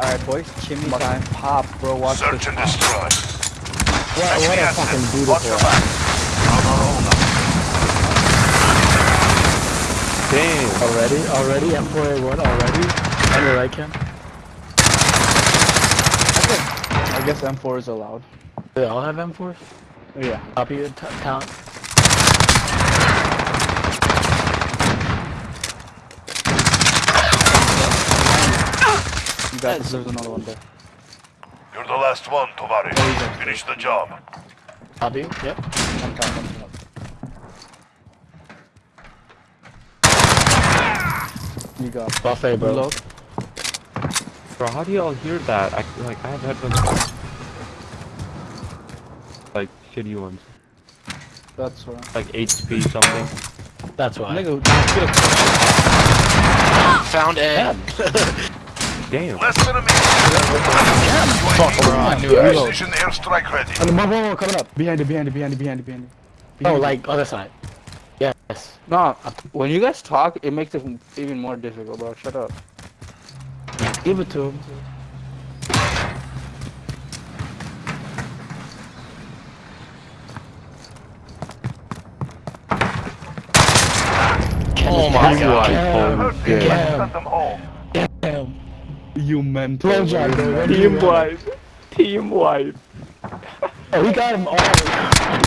Alright, boys. Chimney time. Pop, bro. Watch Search this and pop. destroy. What, what a fucking Watch your beautiful. back. On our own now. Damn. Already? Already? M4A1 already? On your right, Cam? I guess M4 is allowed. They all have M4s? Yeah. Copy it, t- You got this. There's another one there. You're the last one, Tovari. Finish the job. Copy, yep. One time, one time. You got Buffet, bro. Reload. Bro, how do y'all hear that? I like I have headphones. Like shitty ones. That's right. Like HP something. That's why. Nigga, get Found A. Damn. Less than a minute. fuck, bro. I knew it. Precision airstrike ready. And one more coming up. Behind it, behind it, behind it, behind it, behind it. Oh, Behind it. like other side. Yes. No, when you guys talk, it makes it even more difficult, bro. Shut up. Give it to him. Oh my You god. are Hurt holy shit. You mental. Blow job, bro. When do you Team run? wipe. Team wipe. Oh, we got him all.